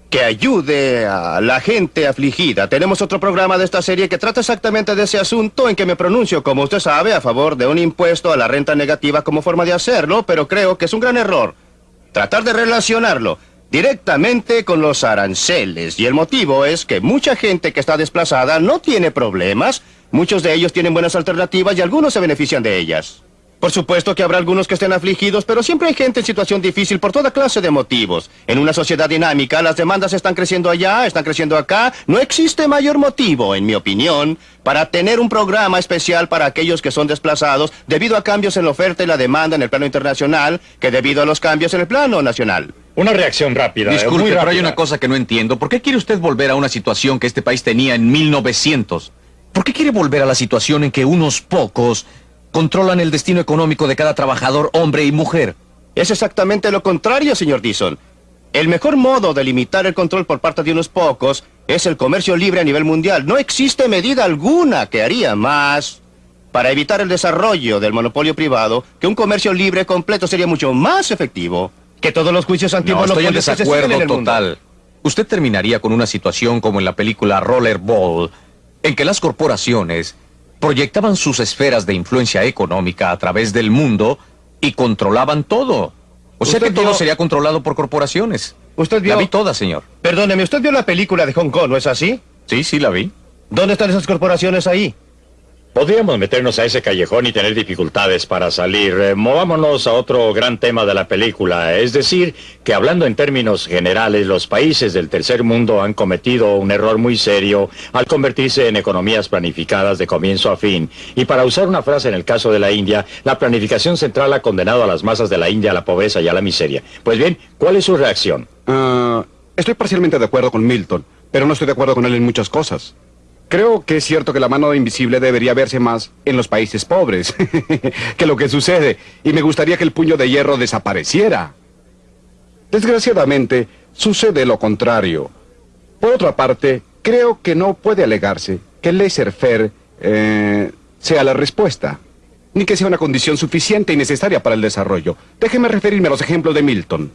que ayude a la gente afligida. Tenemos otro programa de esta serie que trata exactamente de ese asunto en que me pronuncio, como usted sabe, a favor de un impuesto a la renta negativa como forma de hacerlo, pero creo que es un gran error. Tratar de relacionarlo directamente con los aranceles. Y el motivo es que mucha gente que está desplazada no tiene problemas. Muchos de ellos tienen buenas alternativas y algunos se benefician de ellas. Por supuesto que habrá algunos que estén afligidos, pero siempre hay gente en situación difícil por toda clase de motivos. En una sociedad dinámica, las demandas están creciendo allá, están creciendo acá. No existe mayor motivo, en mi opinión, para tener un programa especial para aquellos que son desplazados debido a cambios en la oferta y la demanda en el plano internacional que debido a los cambios en el plano nacional. Una reacción rápida. eh, Disculpe, muy pero hay rápida. una cosa que no entiendo. ¿Por qué quiere usted volver a una situación que este país tenía en 1900? ¿Por qué quiere volver a la situación en que unos pocos controlan el destino económico de cada trabajador, hombre y mujer? Es exactamente lo contrario, señor Dixon. El mejor modo de limitar el control por parte de unos pocos es el comercio libre a nivel mundial. No existe medida alguna que haría más para evitar el desarrollo del monopolio privado que un comercio libre completo sería mucho más efectivo que todos los juicios No, estoy en antimonopolios desacuerdo en el mundo. total. Usted terminaría con una situación como en la película Rollerball, en que las corporaciones proyectaban sus esferas de influencia económica a través del mundo y controlaban todo. O sea que todo vio- sería controlado por corporaciones. Usted vio... La vi toda, señor. Perdóneme, usted vio la película de Hong Kong, ¿no es así? Sí, sí, la vi. ¿Dónde están esas corporaciones ahí? Podríamos meternos a ese callejón y tener dificultades para salir. Eh, movámonos a otro gran tema de la película. Es decir, que hablando en términos generales, los países del tercer mundo han cometido un error muy serio al convertirse en economías planificadas de comienzo a fin. Y para usar una frase en el caso de la India, la planificación central ha condenado a las masas de la India a la pobreza y a la miseria. Pues bien, ¿cuál es su reacción? Ah, estoy parcialmente de acuerdo con Milton, pero no estoy de acuerdo con él en muchas cosas. Creo que es cierto que la mano invisible debería verse más en los países pobres que lo que sucede, y me gustaría que el puño de hierro desapareciera. Desgraciadamente, sucede lo contrario. Por otra parte, creo que no puede alegarse que el laissez-faire eh, sea la respuesta, ni que sea una condición suficiente y necesaria para el desarrollo. Déjeme referirme a los ejemplos de Milton.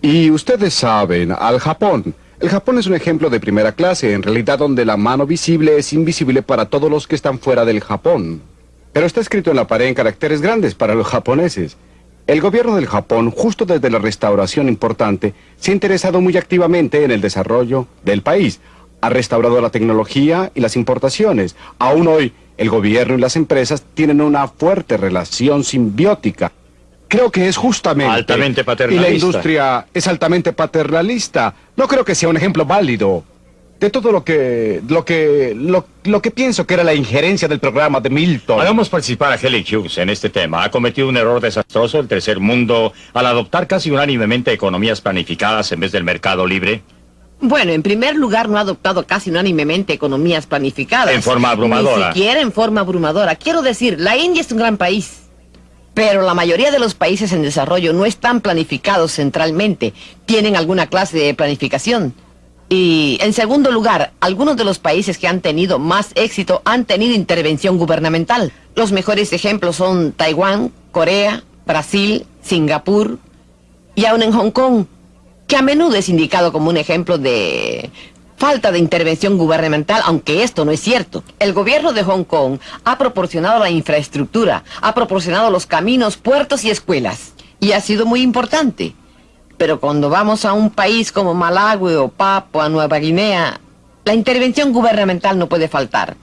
Y ustedes saben, al Japón. El Japón es un ejemplo de primera clase, en realidad donde la mano visible es invisible para todos los que están fuera del Japón. Pero está escrito en la pared en caracteres grandes para los japoneses. El gobierno del Japón, justo desde la restauración importante, se ha interesado muy activamente en el desarrollo del país. Ha restaurado la tecnología y las importaciones. Aún hoy, el gobierno y las empresas tienen una fuerte relación simbiótica. Creo que es justamente... Altamente Y paternalista. la industria es altamente paternalista. No creo que sea un ejemplo válido de todo lo que... lo que... lo, lo que pienso que era la injerencia del programa de Milton. Hagamos participar a Helen Hughes en este tema. Ha cometido un error desastroso el tercer mundo al adoptar casi unánimemente economías planificadas en vez del mercado libre. Bueno, en primer lugar, no ha adoptado casi unánimemente economías planificadas. En forma abrumadora. Ni siquiera en forma abrumadora. Quiero decir, la India es un gran país. Pero la mayoría de los países en desarrollo no están planificados centralmente. Tienen alguna clase de planificación. Y, en segundo lugar, algunos de los países que han tenido más éxito han tenido intervención gubernamental. Los mejores ejemplos son Taiwán, Corea, Brasil, Singapur y aún en Hong Kong, que a menudo es indicado como un ejemplo de falta de intervención gubernamental, aunque esto no es cierto. El gobierno de Hong Kong ha proporcionado la infraestructura, ha proporcionado los caminos, puertos y escuelas, y ha sido muy importante. Pero cuando vamos a un país como Malawi o Papua Nueva Guinea, la intervención gubernamental no puede faltar.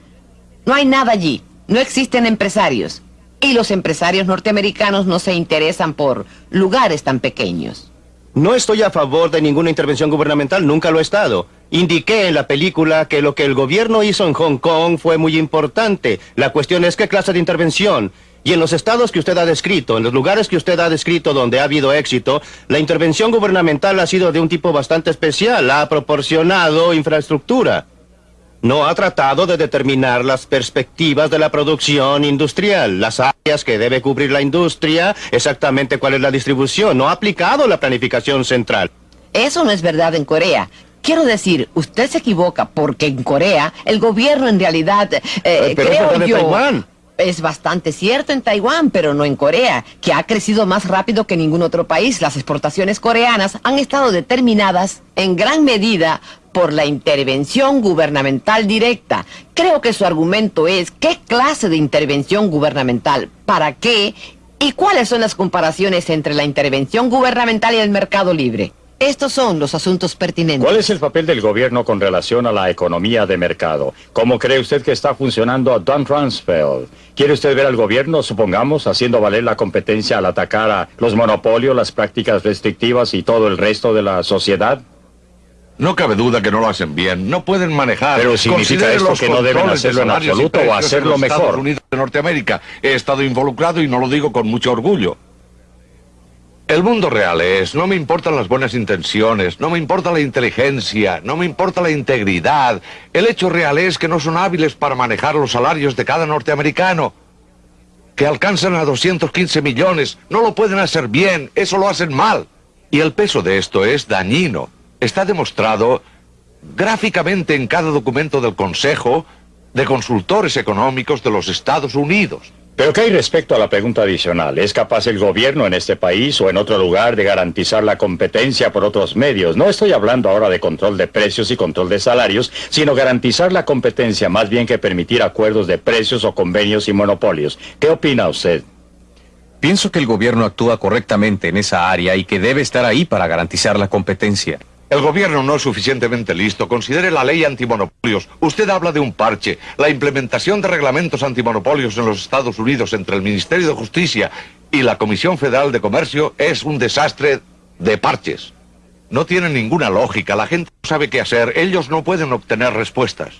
No hay nada allí, no existen empresarios, y los empresarios norteamericanos no se interesan por lugares tan pequeños. No estoy a favor de ninguna intervención gubernamental, nunca lo he estado. Indiqué en la película que lo que el gobierno hizo en Hong Kong fue muy importante. La cuestión es qué clase de intervención. Y en los estados que usted ha descrito, en los lugares que usted ha descrito donde ha habido éxito, la intervención gubernamental ha sido de un tipo bastante especial. Ha proporcionado infraestructura. No ha tratado de determinar las perspectivas de la producción industrial, las áreas que debe cubrir la industria, exactamente cuál es la distribución. No ha aplicado la planificación central. Eso no es verdad en Corea. Quiero decir, usted se equivoca porque en Corea el gobierno en realidad, eh, pero creo yo, Taiwán. es bastante cierto en Taiwán, pero no en Corea, que ha crecido más rápido que ningún otro país. Las exportaciones coreanas han estado determinadas en gran medida por la intervención gubernamental directa. Creo que su argumento es qué clase de intervención gubernamental, para qué y cuáles son las comparaciones entre la intervención gubernamental y el mercado libre. Estos son los asuntos pertinentes. ¿Cuál es el papel del gobierno con relación a la economía de mercado? ¿Cómo cree usted que está funcionando Don Rumsfeld? ¿Quiere usted ver al gobierno, supongamos, haciendo valer la competencia al atacar a los monopolios, las prácticas restrictivas y todo el resto de la sociedad? No cabe duda que no lo hacen bien. No pueden manejar. Pero significa esto que no deben hacerlo en absoluto o en hacerlo los mejor. Estados Unidos de Norteamérica. He estado involucrado y no lo digo con mucho orgullo. El mundo real es, no me importan las buenas intenciones, no me importa la inteligencia, no me importa la integridad. El hecho real es que no son hábiles para manejar los salarios de cada norteamericano. Que alcanzan a 215 millones, no lo pueden hacer bien, eso lo hacen mal. Y el peso de esto es dañino. Está demostrado gráficamente en cada documento del Consejo de Consultores Económicos de los Estados Unidos. Pero ¿qué hay respecto a la pregunta adicional? ¿Es capaz el gobierno en este país o en otro lugar de garantizar la competencia por otros medios? No estoy hablando ahora de control de precios y control de salarios, sino garantizar la competencia más bien que permitir acuerdos de precios o convenios y monopolios. ¿Qué opina usted? Pienso que el gobierno actúa correctamente en esa área y que debe estar ahí para garantizar la competencia. El gobierno no es suficientemente listo. Considere la ley antimonopolios. Usted habla de un parche. La implementación de reglamentos antimonopolios en los Estados Unidos entre el Ministerio de Justicia y la Comisión Federal de Comercio es un desastre de parches. No tiene ninguna lógica. La gente no sabe qué hacer. Ellos no pueden obtener respuestas.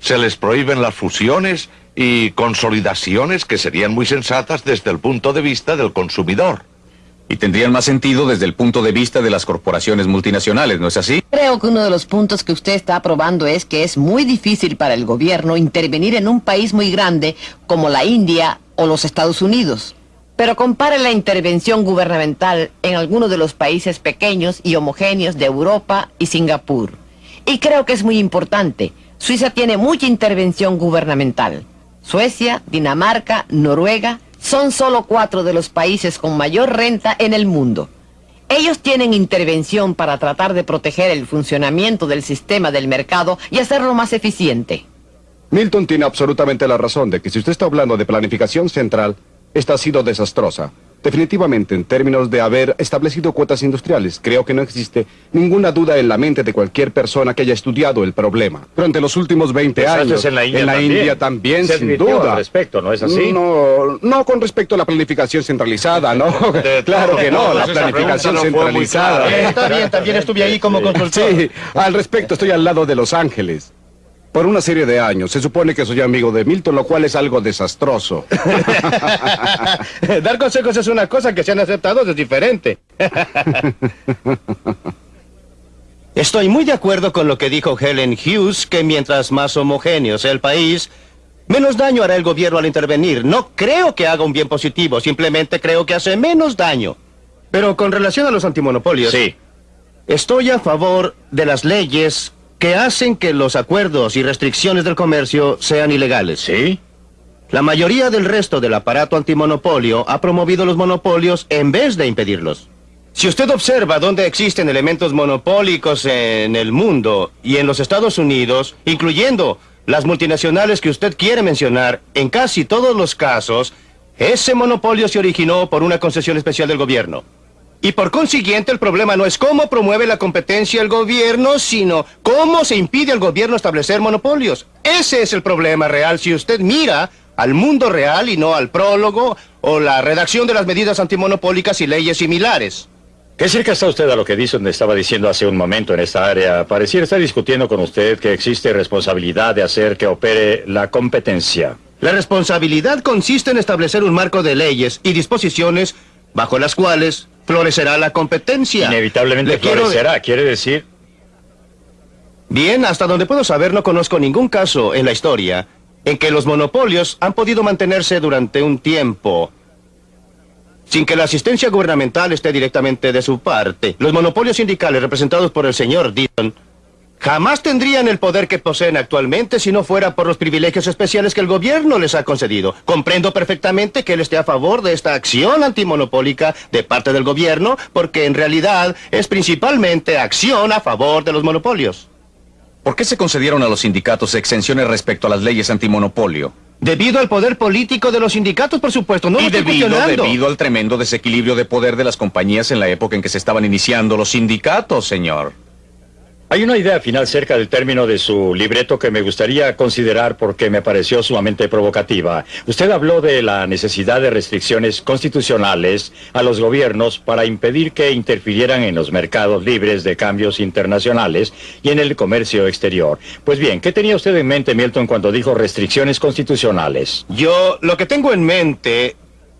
Se les prohíben las fusiones y consolidaciones que serían muy sensatas desde el punto de vista del consumidor. Y tendrían más sentido desde el punto de vista de las corporaciones multinacionales, ¿no es así? Creo que uno de los puntos que usted está aprobando es que es muy difícil para el gobierno intervenir en un país muy grande como la India o los Estados Unidos. Pero compare la intervención gubernamental en algunos de los países pequeños y homogéneos de Europa y Singapur. Y creo que es muy importante. Suiza tiene mucha intervención gubernamental. Suecia, Dinamarca, Noruega son solo cuatro de los países con mayor renta en el mundo. Ellos tienen intervención para tratar de proteger el funcionamiento del sistema del mercado y hacerlo más eficiente. Milton tiene absolutamente la razón de que si usted está hablando de planificación central, esta ha sido desastrosa. Definitivamente, en términos de haber establecido cuotas industriales, creo que no existe ninguna duda en la mente de cualquier persona que haya estudiado el problema. Durante los últimos 20 Pues años, en la India también. también, Se sin duda. al respecto, ¿no es así? No, no con respecto a la planificación centralizada, ¿no. claro que no, la planificación no centralizada. clara. Eh, Está bien, también estuve ahí como consultor. Sí, al respecto estoy al lado de Los Ángeles. Por una serie de años. Se supone que soy amigo de Milton, lo cual es algo desastroso. Dar consejos es una cosa que sean aceptados es diferente. Estoy muy de acuerdo con lo que dijo Helen Hughes, que mientras más homogéneo sea el país, menos daño hará el gobierno al intervenir. No creo que haga un bien positivo, simplemente creo que hace menos daño. Pero con relación a los antimonopolios, Sí. estoy a favor de las leyes que hacen que los acuerdos y restricciones del comercio sean ilegales. ¿Sí? La mayoría del resto del aparato antimonopolio ha promovido los monopolios en vez de impedirlos. Si usted observa dónde existen elementos monopólicos en el mundo y en los Estados Unidos, incluyendo las multinacionales que usted quiere mencionar, en casi todos los casos, ese monopolio se originó por una concesión especial del gobierno. Y por consiguiente el problema no es cómo promueve la competencia el gobierno, sino cómo se impide al gobierno establecer monopolios. Ese es el problema real si usted mira al mundo real y no al prólogo o la redacción de las medidas antimonopólicas y leyes similares. ¿Qué cerca está usted a lo que Dixon estaba diciendo hace un momento en esta área? Pareciera estar discutiendo con usted que existe responsabilidad de hacer que opere la competencia. La responsabilidad consiste en establecer un marco de leyes y disposiciones bajo las cuales florecerá la competencia. Inevitablemente Le quiero- florecerá, quiere decir... Bien, hasta donde puedo saber no conozco ningún caso en la historia en que los monopolios han podido mantenerse durante un tiempo sin que la asistencia gubernamental esté directamente de su parte. Los monopolios sindicales representados por el señor Dillon jamás tendrían el poder que poseen actualmente si no fuera por los privilegios especiales que el gobierno les ha concedido. Comprendo perfectamente que él esté a favor de esta acción antimonopólica de parte del gobierno, porque en realidad es principalmente acción a favor de los monopolios. ¿Por qué se concedieron a los sindicatos exenciones respecto a las leyes antimonopolio? Debido al poder político de los sindicatos, por supuesto, no lo y estoy debido, cuestionando. debido al tremendo desequilibrio de poder de las compañías en la época en que se estaban iniciando los sindicatos, señor. Hay una idea final cerca del término de su libreto que me gustaría considerar porque me pareció sumamente provocativa. Usted habló de la necesidad de restricciones constitucionales a los gobiernos para impedir que interfirieran en los mercados libres de cambios internacionales y en el comercio exterior. Pues bien, ¿qué tenía usted en mente, Milton, cuando dijo restricciones constitucionales? Yo lo que tengo en mente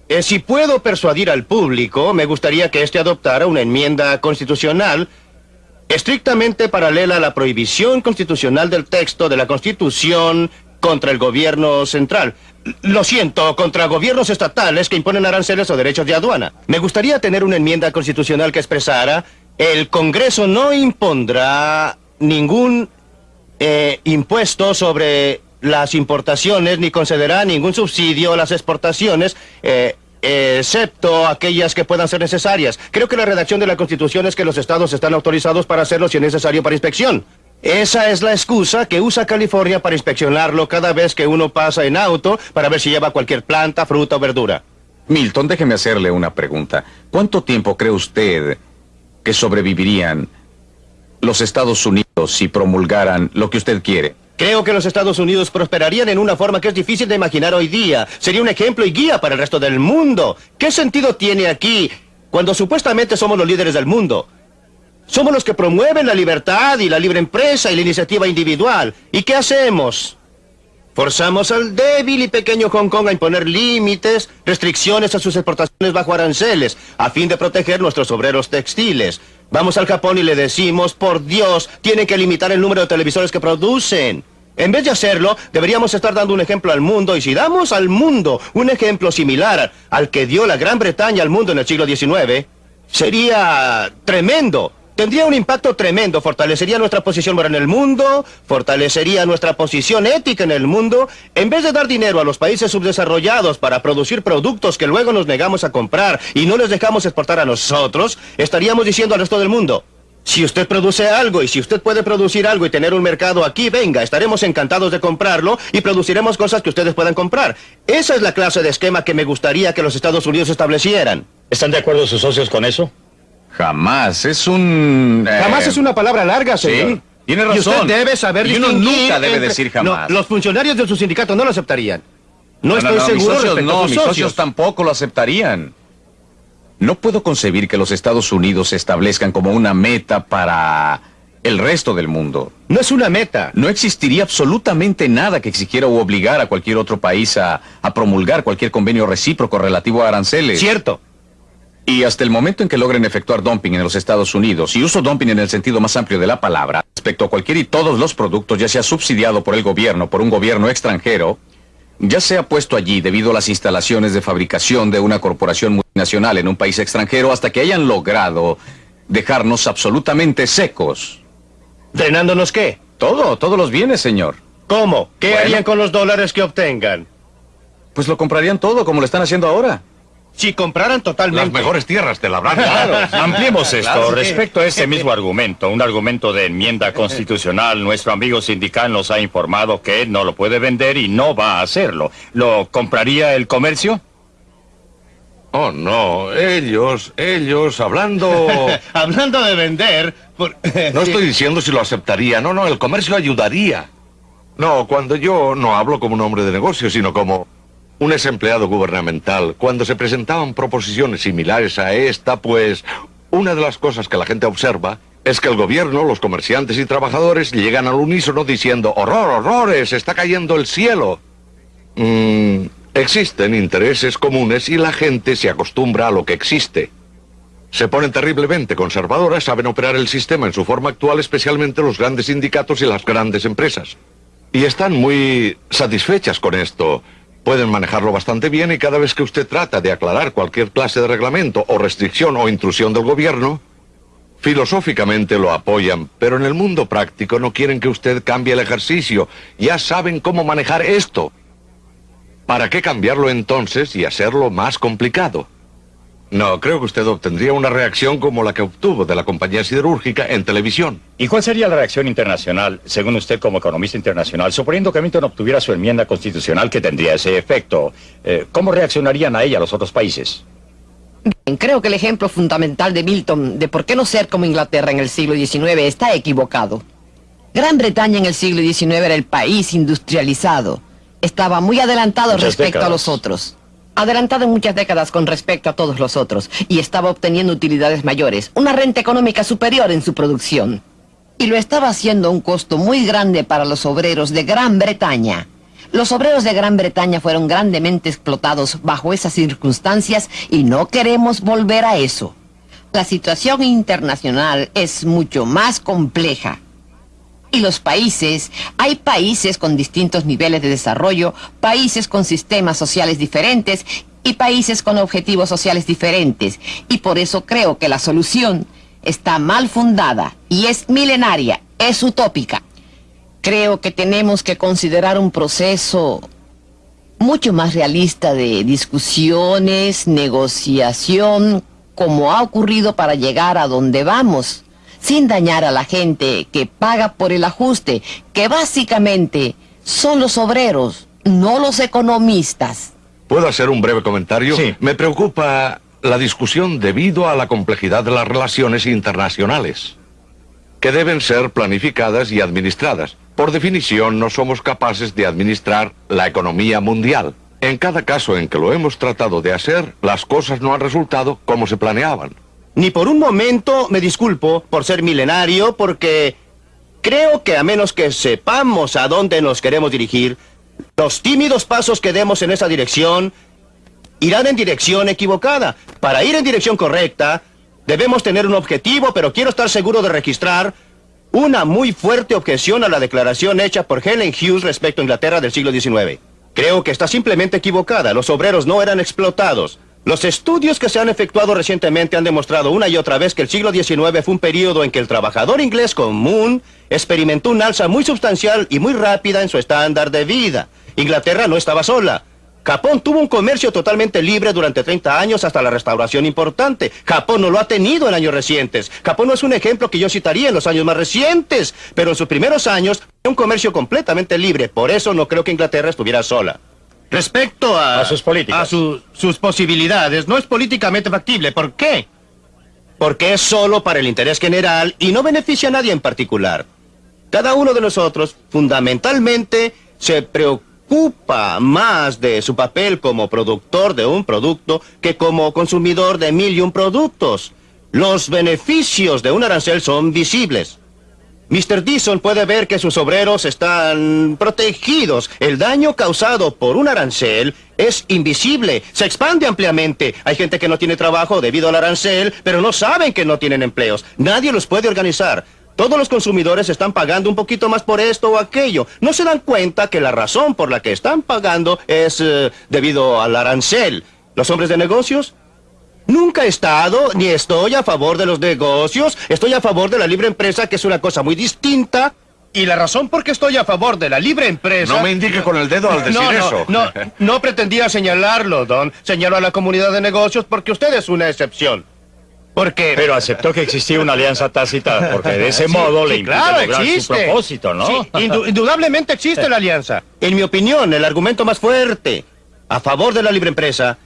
es si puedo persuadir al público, me gustaría que éste adoptara una enmienda constitucional estrictamente paralela a la prohibición constitucional del texto de la Constitución contra el gobierno central. Lo siento, contra gobiernos estatales que imponen aranceles o derechos de aduana. Me gustaría tener una enmienda constitucional que expresara el Congreso no impondrá ningún eh, impuesto sobre las importaciones ni concederá ningún subsidio a las exportaciones, eh, excepto aquellas que puedan ser necesarias. Creo que la redacción de la Constitución es que los estados están autorizados para hacerlo si es necesario para inspección. Esa es la excusa que usa California para inspeccionarlo cada vez que uno pasa en auto para ver si lleva cualquier planta, fruta o verdura. Milton, déjeme hacerle una pregunta. ¿Cuánto tiempo cree usted que sobrevivirían los Estados Unidos si promulgaran lo que usted quiere? Creo que los Estados Unidos prosperarían en una forma que es difícil de imaginar hoy día. Sería un ejemplo y guía para el resto del mundo. ¿Qué sentido tiene aquí cuando supuestamente somos los líderes del mundo? Somos los que promueven la libertad y la libre empresa y la iniciativa individual. ¿Y qué hacemos? Forzamos al débil y pequeño Hong Kong a imponer límites, restricciones a sus exportaciones bajo aranceles, a fin de proteger nuestros obreros textiles. Vamos al Japón y le decimos, por Dios, tienen que limitar el número de televisores que producen. En vez de hacerlo, deberíamos estar dando un ejemplo al mundo, y si damos al mundo un ejemplo similar al que dio la Gran Bretaña al mundo en el siglo XIX, sería tremendo. Tendría un impacto tremendo, fortalecería nuestra posición moral en el mundo, fortalecería nuestra posición ética en el mundo. En vez de dar dinero a los países subdesarrollados para producir productos que luego nos negamos a comprar y no les dejamos exportar a nosotros, estaríamos diciendo al resto del mundo, Si usted produce algo y si usted puede producir algo y tener un mercado aquí, venga, estaremos encantados de comprarlo y produciremos cosas que ustedes puedan comprar. Esa es la clase de esquema que me gustaría que los Estados Unidos establecieran. ¿Están de acuerdo sus socios con eso? Jamás, es un... eh, Jamás es una palabra larga, señor. Sí, tiene Y usted razón. debe saber Y uno distinguir nunca debe entre- decir jamás. No, los funcionarios de su sindicato no lo aceptarían. No, estoy mis seguro socios respecto no, a sus mis socios. socios tampoco lo aceptarían. No puedo concebir que los Estados Unidos se establezcan como una meta para el resto del mundo. No es una meta. No existiría absolutamente nada que exigiera u obligara a cualquier otro país a, a promulgar cualquier convenio recíproco relativo a aranceles. Cierto. Y hasta el momento en que logren efectuar dumping en los Estados Unidos, y uso dumping en el sentido más amplio de la palabra, respecto a cualquier y todos los productos, ya sea subsidiado por el gobierno, por un gobierno extranjero, ya sea puesto allí debido a las instalaciones de fabricación de una corporación multinacional en un país extranjero, hasta que hayan logrado dejarnos absolutamente secos. ¿Drenándonos qué? Todo, todos los bienes, señor. ¿Cómo? ¿Qué Bueno. harían con los dólares que obtengan? Pues lo comprarían todo, como lo están haciendo ahora. Si compraran totalmente. Las mejores tierras te la habrán Claro, dado. ampliemos esto. Claro, sí. Respecto a ese mismo argumento, un argumento de enmienda constitucional, nuestro amigo sindical nos ha informado que él no lo puede vender y no va a hacerlo. ¿Lo compraría el comercio? Oh, no, ellos, ellos, hablando... Hablando de vender... por- No estoy diciendo si lo aceptaría, no, no, el comercio ayudaría. No, cuando yo no hablo como un hombre de negocio, sino como un ex empleado gubernamental, cuando se presentaban proposiciones similares a esta, pues una de las cosas que la gente observa es que el gobierno, los comerciantes y trabajadores llegan al unísono diciendo, horror, horrores, está cayendo el cielo. Mm, existen intereses comunes y la gente se acostumbra a lo que existe. Se ponen terriblemente conservadoras, saben operar el sistema en su forma actual, especialmente los grandes sindicatos y las grandes empresas. Y están muy satisfechas con esto. Pueden manejarlo bastante bien y cada vez que usted trata de aclarar cualquier clase de reglamento o restricción o intrusión del gobierno, filosóficamente lo apoyan, pero en el mundo práctico no quieren que usted cambie el ejercicio. Ya saben cómo manejar esto. ¿Para qué cambiarlo entonces y hacerlo más complicado? No, creo que usted obtendría una reacción como la que obtuvo de la compañía siderúrgica en televisión. ¿Y cuál sería la reacción internacional, según usted como economista internacional, suponiendo que Milton obtuviera su enmienda constitucional que tendría ese efecto? Eh, ¿Cómo reaccionarían a ella los otros países? Bien, Creo que el ejemplo fundamental de Milton de por qué no ser como Inglaterra en el siglo XIX está equivocado. Gran Bretaña en el siglo XIX era el país industrializado. Estaba muy adelantado Muchas respecto a los otros. Adelantado en muchas décadas con respecto a todos los otros. Y estaba obteniendo utilidades mayores, una renta económica superior en su producción. Y lo estaba haciendo a un costo muy grande para los obreros de Gran Bretaña. Los obreros de Gran Bretaña fueron grandemente explotados bajo esas circunstancias y no queremos volver a eso. La situación internacional es mucho más compleja. Y los países, hay países con distintos niveles de desarrollo, países con sistemas sociales diferentes y países con objetivos sociales diferentes. Y por eso creo que la solución está mal fundada y es milenaria, es utópica. Creo que tenemos que considerar un proceso mucho más realista de discusiones, negociación, como ha ocurrido para llegar a donde vamos, sin dañar a la gente que paga por el ajuste, que básicamente son los obreros, no los economistas. ¿Puedo hacer un breve comentario? Sí. Me preocupa la discusión debido a la complejidad de las relaciones internacionales, que deben ser planificadas y administradas. Por definición, no somos capaces de administrar la economía mundial. En cada caso en que lo hemos tratado de hacer, las cosas no han resultado como se planeaban. Ni por un momento me disculpo por ser milenario, porque creo que a menos que sepamos a dónde nos queremos dirigir, los tímidos pasos que demos en esa dirección irán en dirección equivocada. Para ir en dirección correcta, debemos tener un objetivo, pero quiero estar seguro de registrar una muy fuerte objeción a la declaración hecha por Helen Hughes respecto a Inglaterra del siglo XIX. Creo que está simplemente equivocada. Los obreros no eran explotados. Los estudios que se han efectuado recientemente han demostrado una y otra vez que el siglo XIX fue un periodo en que el trabajador inglés común experimentó un alza muy sustancial y muy rápida en su estándar de vida. Inglaterra no estaba sola. Japón tuvo un comercio totalmente libre durante 30 años hasta la restauración importante. Japón no lo ha tenido en años recientes. Japón no es un ejemplo que yo citaría en los años más recientes, pero en sus primeros años un comercio completamente libre. Por eso no creo que Inglaterra estuviera sola. Respecto a... A sus políticas. A su- sus posibilidades, no es políticamente factible. ¿Por qué? Porque es solo para el interés general y no beneficia a nadie en particular. Cada uno de nosotros, fundamentalmente, se preocupa más de su papel como productor de un producto que como consumidor de mil y un productos. Los beneficios de un arancel son visibles. Mr. Dixon puede ver que sus obreros están protegidos. El daño causado por un arancel es invisible, se expande ampliamente. Hay gente que no tiene trabajo debido al arancel, pero no saben que no tienen empleos. Nadie los puede organizar. Todos los consumidores están pagando un poquito más por esto o aquello. No se dan cuenta que la razón por la que están pagando es eh, debido al arancel. Los hombres de negocios Nunca he estado ni estoy a favor de los negocios. Estoy a favor de la libre empresa, que es una cosa muy distinta. Y la razón por qué estoy a favor de la libre empresa... No me indique con el dedo al decir no, no, eso. No, no pretendía señalarlo, Don. Señalo a la comunidad de negocios porque usted es una excepción. Porque... Pero aceptó que existía una alianza tácita, porque de ese Sí, modo le impide claro, lograr su propósito, ¿no? Sí, indu- indudablemente existe la alianza. En mi opinión, el argumento más fuerte a favor de la libre empresa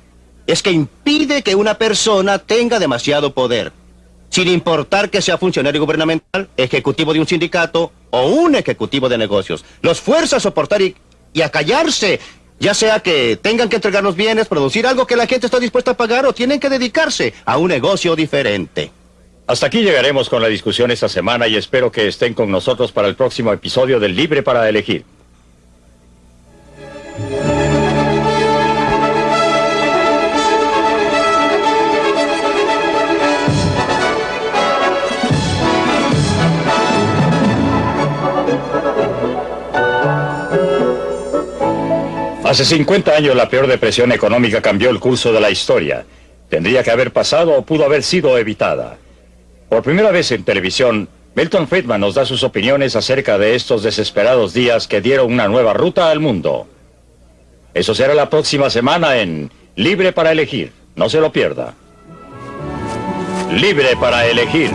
es que impide que una persona tenga demasiado poder. Sin importar que sea funcionario gubernamental, ejecutivo de un sindicato o un ejecutivo de negocios. Los fuerza a soportar y, a callarse. Ya sea que tengan que entregar los bienes, producir algo que la gente está dispuesta a pagar o tienen que dedicarse a un negocio diferente. Hasta aquí llegaremos con la discusión esta semana y espero que estén con nosotros para el próximo episodio del Libre para Elegir. Hace 50 años la peor depresión económica cambió el curso de la historia. Tendría que haber pasado o pudo haber sido evitada. Por primera vez en televisión, Milton Friedman nos da sus opiniones acerca de estos desesperados días que dieron una nueva ruta al mundo. Eso será la próxima semana en Libre para Elegir. No se lo pierda. Libre para Elegir.